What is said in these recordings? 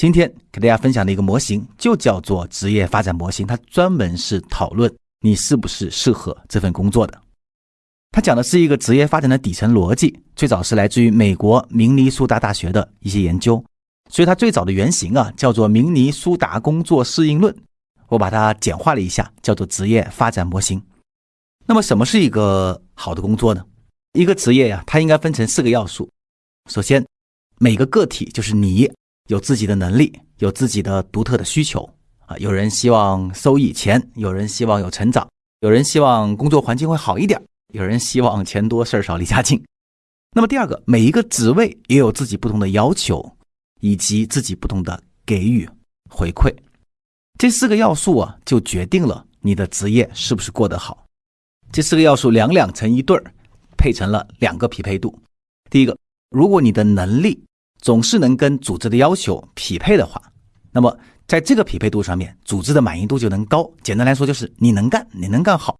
今天给大家分享的一个模型就叫做职业发展模型，它专门是讨论你是不是适合这份工作的。它讲的是一个职业发展的底层逻辑，最早是来自于美国明尼苏达大学的一些研究，所以它最早的原型啊叫做明尼苏达工作适应论，我把它简化了一下，叫做职业发展模型。那么什么是一个好的工作呢？一个职业呀，它应该分成四个要素。首先，每个个体就是你有自己的能力，有自己的独特的需求啊。有人希望收益钱，有人希望有成长，有人希望工作环境会好一点。有人希望钱多事儿少离家近，那么第二个，每一个职位也有自己不同的要求，以及自己不同的给予回馈，这四个要素啊，就决定了你的职业是不是过得好。这四个要素两两成一对儿，配成了两个匹配度。第一个，如果你的能力总是能跟组织的要求匹配的话，那么在这个匹配度上面，组织的满意度就能高。简单来说，就是你能干，你能干好。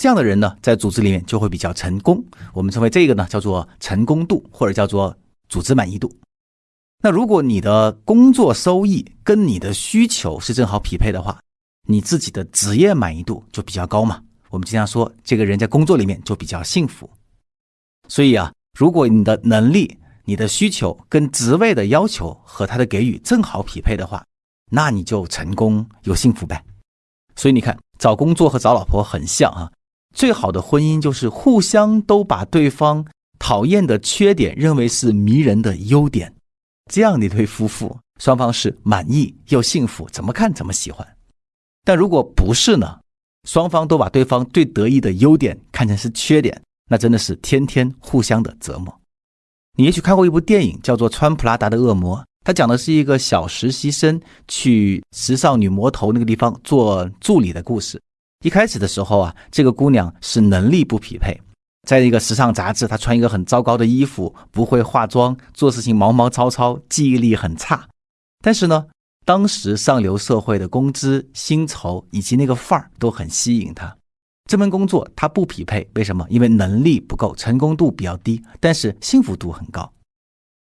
这样的人呢，在组织里面就会比较成功。我们称为这个呢，叫做成功度，或者叫做组织满意度。那如果你的工作收益跟你的需求是正好匹配的话，你自己的职业满意度就比较高嘛。我们经常说，这个人在工作里面就比较幸福。所以啊，如果你的能力、你的需求跟职位的要求和他的给予正好匹配的话，那你就成功又幸福呗。所以你看，找工作和找老婆很像啊。最好的婚姻就是互相都把对方讨厌的缺点认为是迷人的优点，这样的一对夫妇，双方是满意又幸福，怎么看怎么喜欢。但如果不是呢？双方都把对方最得意的优点看成是缺点，那真的是天天互相的折磨。你也许看过一部电影，叫做《穿普拉达的恶魔》，它讲的是一个小实习生去时尚女魔头那个地方做助理的故事。一开始的时候啊，这个姑娘是能力不匹配，在一个时尚杂志，她穿一个很糟糕的衣服，不会化妆，做事情毛毛糙糙，记忆力很差。但是呢，当时上流社会的工资、薪酬以及那个范儿都很吸引她。这份工作她不匹配，为什么？因为能力不够，成功度比较低，但是幸福度很高。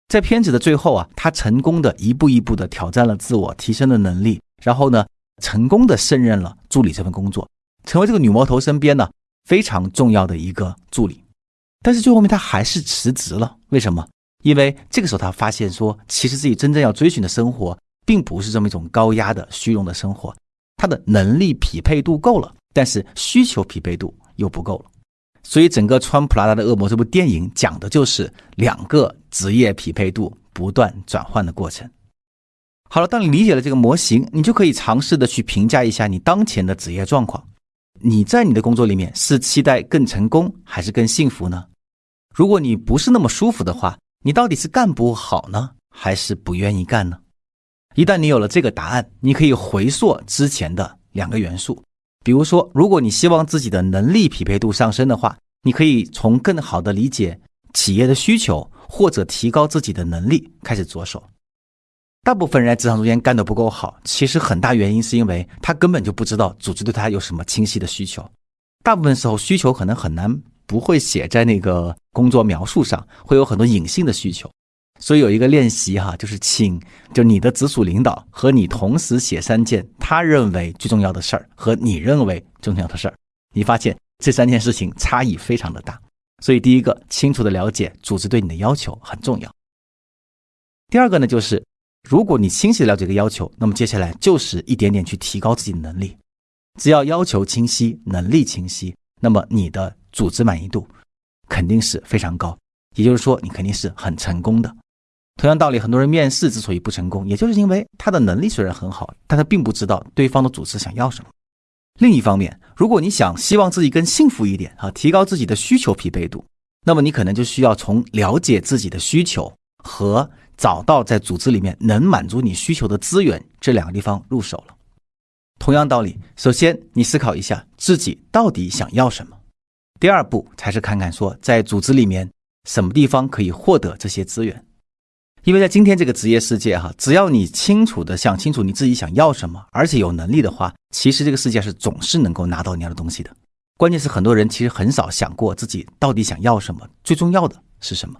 在片子的最后啊，她成功的一步一步的挑战了自我，提升了能力，然后呢，成功的胜任了助理这份工作。成为这个女魔头身边呢非常重要的一个助理，但是最后面他还是辞职了。为什么？因为这个时候他发现说，其实自己真正要追寻的生活，并不是这么一种高压的虚荣的生活。他的能力匹配度够了，但是需求匹配度又不够了。所以整个《穿普拉达的恶魔》这部电影讲的就是两个职业匹配度不断转换的过程。好了，当你理解了这个模型，你就可以尝试的去评价一下你当前的职业状况。你在你的工作里面是期待更成功还是更幸福呢？如果你不是那么舒服的话，你到底是干不好呢，还是不愿意干呢？一旦你有了这个答案，你可以回溯之前的两个元素。比如说，如果你希望自己的能力匹配度上升的话，你可以从更好的理解企业的需求或者提高自己的能力开始着手。大部分人在职场中间干得不够好，其实很大原因是因为他根本就不知道组织对他有什么清晰的需求。大部分时候需求可能很难不会写在那个工作描述上，会有很多隐性的需求。所以有一个练习哈，就是请就你的直属领导和你同时写三件他认为最重要的事儿和你认为重要的事儿，你发现这三件事情差异非常的大。所以第一个，清楚的了解组织对你的要求很重要。第二个呢，就是。如果你清晰的了解这个要求，那么接下来就是一点点去提高自己的能力。只要要求清晰，能力清晰，那么你的组织满意度肯定是非常高。也就是说，你肯定是很成功的。同样道理，很多人面试之所以不成功，也就是因为他的能力虽然很好，但他并不知道对方的组织想要什么。另一方面，如果你想希望自己更幸福一点啊，提高自己的需求匹配度，那么你可能就需要从了解自己的需求和。找到在组织里面能满足你需求的资源，这两个地方入手了。同样道理，首先你思考一下自己到底想要什么，第二步才是看看说在组织里面什么地方可以获得这些资源。因为在今天这个职业世界哈，只要你清楚的想清楚你自己想要什么，而且有能力的话，其实这个世界是总是能够拿到你要的东西的。关键是很多人其实很少想过自己到底想要什么，最重要的是什么。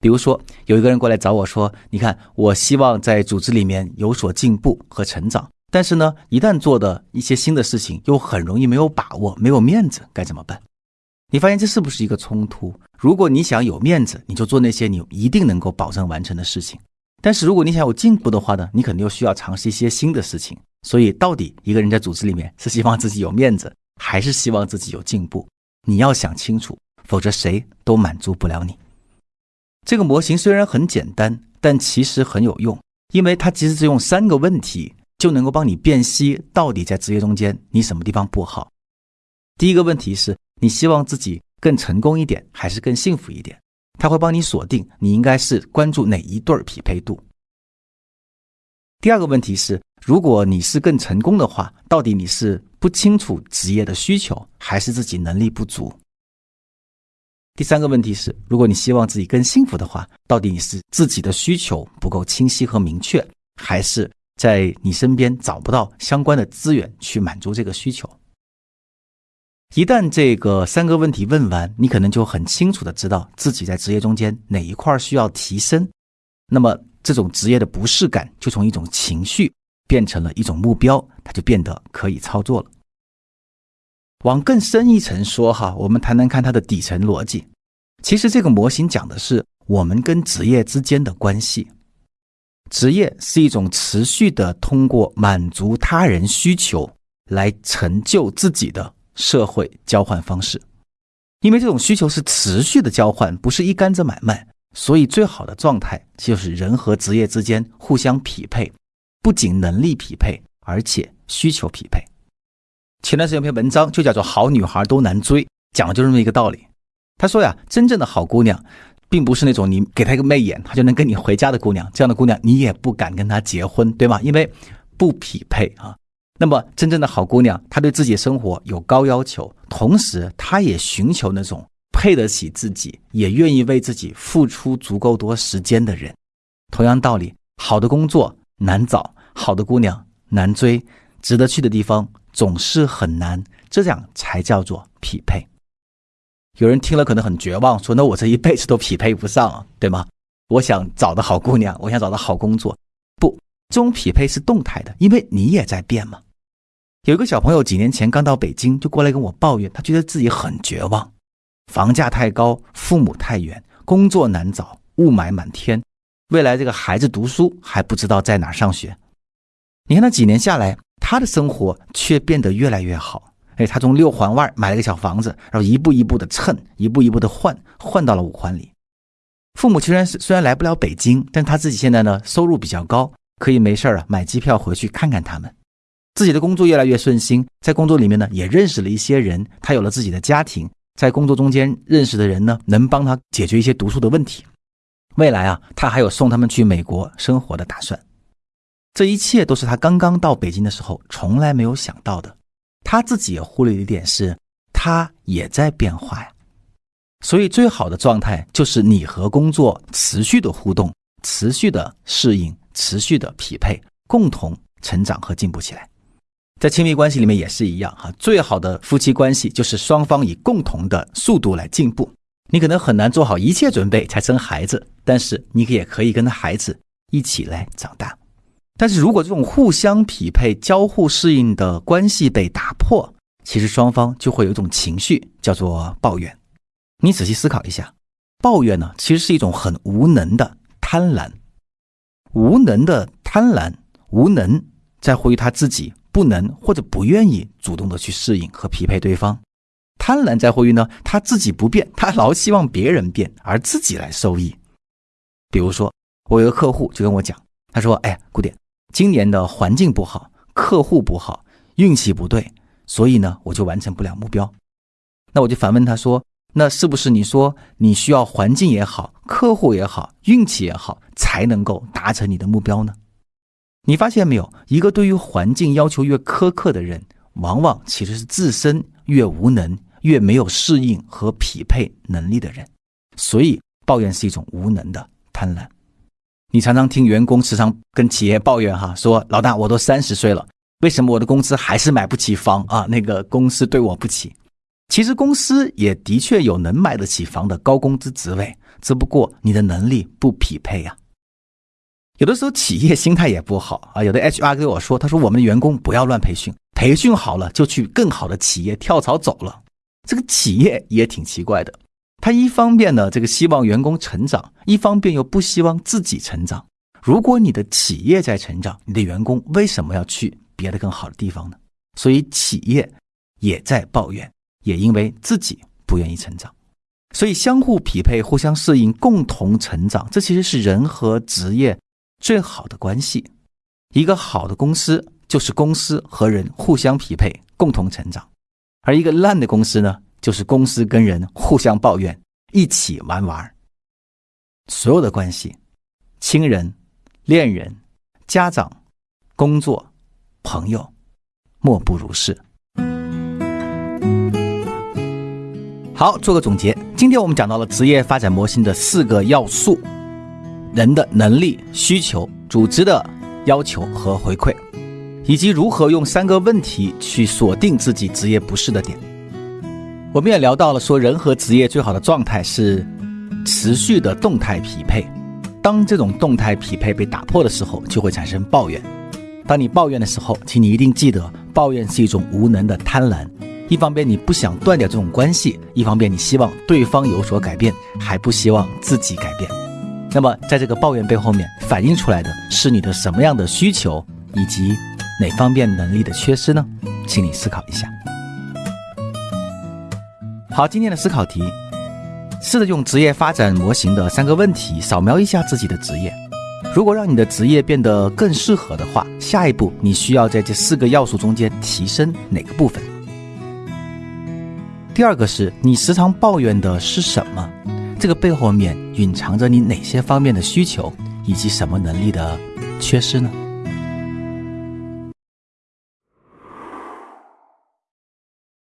比如说，有一个人过来找我说：“你看，我希望在组织里面有所进步和成长，但是呢，一旦做的一些新的事情，又很容易没有把握、没有面子，该怎么办？”你发现这是不是一个冲突？如果你想有面子，你就做那些你一定能够保证完成的事情；但是如果你想有进步的话呢，你肯定又需要尝试一些新的事情。所以，到底一个人在组织里面是希望自己有面子，还是希望自己有进步？你要想清楚，否则谁都满足不了你。这个模型虽然很简单，但其实很有用，因为它其实是用三个问题就能够帮你辨析到底在职业中间你什么地方不好。第一个问题是你希望自己更成功一点，还是更幸福一点？它会帮你锁定你应该是关注哪一对匹配度。第二个问题是，如果你是更成功的话，到底你是不清楚职业的需求，还是自己能力不足？第三个问题是，如果你希望自己更幸福的话，到底你是自己的需求不够清晰和明确，还是在你身边找不到相关的资源去满足这个需求？一旦这个三个问题问完，你可能就很清楚的知道自己在职业中间哪一块需要提升，那么这种职业的不适感就从一种情绪变成了一种目标，它就变得可以操作了。往更深一层说哈，我们谈谈看它的底层逻辑。其实这个模型讲的是我们跟职业之间的关系。职业是一种持续的通过满足他人需求来成就自己的社会交换方式。因为这种需求是持续的交换，不是一竿子买卖，所以最好的状态就是人和职业之间互相匹配，不仅能力匹配，而且需求匹配。前段时间有篇文章就叫做《好女孩都难追》，讲的就是这么一个道理。他说呀，真正的好姑娘，并不是那种你给她一个媚眼，她就能跟你回家的姑娘。这样的姑娘，你也不敢跟她结婚，对吗？因为不匹配啊。那么，真正的好姑娘，她对自己生活有高要求，同时她也寻求那种配得起自己，也愿意为自己付出足够多时间的人。同样道理，好的工作难找，好的姑娘难追，值得去的地方。总是很难，这样才叫做匹配。有人听了可能很绝望，说：“那我这一辈子都匹配不上，对吗？”我想找的好姑娘，我想找的好工作，不，这种匹配是动态的，因为你也在变嘛。有一个小朋友几年前刚到北京，就过来跟我抱怨，他觉得自己很绝望，房价太高，父母太远，工作难找，雾霾满天，未来这个孩子读书还不知道在哪上学。你看他几年下来。他的生活却变得越来越好。哎，他从六环外买了个小房子，然后一步一步的蹭，一步一步的换，换到了五环里。父母虽然虽然来不了北京，但他自己现在呢收入比较高，可以没事啊买机票回去看看他们。自己的工作越来越顺心，在工作里面呢也认识了一些人，他有了自己的家庭，在工作中间认识的人呢能帮他解决一些读书的问题。未来啊，他还有送他们去美国生活的打算。这一切都是他刚刚到北京的时候从来没有想到的。他自己也忽略一点是，他也在变化呀。所以，最好的状态就是你和工作持续的互动、持续的适应、持续的匹配，共同成长和进步起来。在亲密关系里面也是一样哈。最好的夫妻关系就是双方以共同的速度来进步。你可能很难做好一切准备才生孩子，但是你也可以跟孩子一起来长大。但是如果这种互相匹配、交互适应的关系被打破，其实双方就会有一种情绪，叫做抱怨。你仔细思考一下，抱怨呢，其实是一种很无能的贪婪。无能的贪婪，无能在乎于他自己不能或者不愿意主动的去适应和匹配对方。贪婪在乎于呢，他自己不变，他老希望别人变，而自己来受益。比如说，我有个客户就跟我讲，他说：“哎，顾点。”今年的环境不好，客户不好，运气不对，所以呢，我就完成不了目标。那我就反问他说：“那是不是你说你需要环境也好，客户也好，运气也好，才能够达成你的目标呢？”你发现没有？一个对于环境要求越苛刻的人，往往其实是自身越无能、越没有适应和匹配能力的人。所以，抱怨是一种无能的贪婪。你常常听员工时常跟企业抱怨哈，说老大我都三十岁了，为什么我的公司还是买不起房啊？那个公司对我不起。其实公司也的确有能买得起房的高工资职位，只不过你的能力不匹配呀。有的时候企业心态也不好啊，有的 HR 跟我说，他说我们的员工不要乱培训，培训好了就去更好的企业跳槽走了。这个企业也挺奇怪的，他一方面呢这个希望员工成长，一方面又不希望自己成长。如果你的企业在成长，你的员工为什么要去别的更好的地方呢？所以企业也在抱怨，也因为自己不愿意成长。所以相互匹配、互相适应、共同成长，这其实是人和职业最好的关系。一个好的公司就是公司和人互相匹配、共同成长，而一个烂的公司呢，就是公司跟人互相抱怨、一起玩玩。所有的关系，亲人、恋人、家长、工作、朋友，莫不如是。好，做个总结。今天我们讲到了职业发展模型的四个要素：人的能力、需求、组织的要求和回馈，以及如何用三个问题去锁定自己职业不适的点。我们也聊到了说，人和职业最好的状态是持续的动态匹配。当这种动态匹配被打破的时候，就会产生抱怨。当你抱怨的时候，请你一定记得，抱怨是一种无能的贪婪。一方面你不想断掉这种关系，一方面你希望对方有所改变，还不希望自己改变。那么，在这个抱怨背后面反映出来的是你的什么样的需求，以及哪方面能力的缺失呢？请你思考一下。好，今天的思考题，试着用职业发展模型的三个问题扫描一下自己的职业。如果让你的职业变得更适合的话，下一步你需要在这四个要素中间提升哪个部分？第二个是你时常抱怨的是什么？这个背后面隐藏着你哪些方面的需求，以及什么能力的缺失呢？